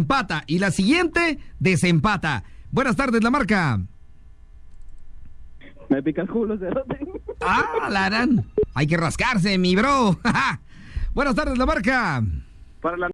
empata y la siguiente desempata. Buenas tardes, la marca. Me pica el culo, cerote. Ah, la harán. Hay que rascarse, mi bro. Buenas tardes, la marca. Para la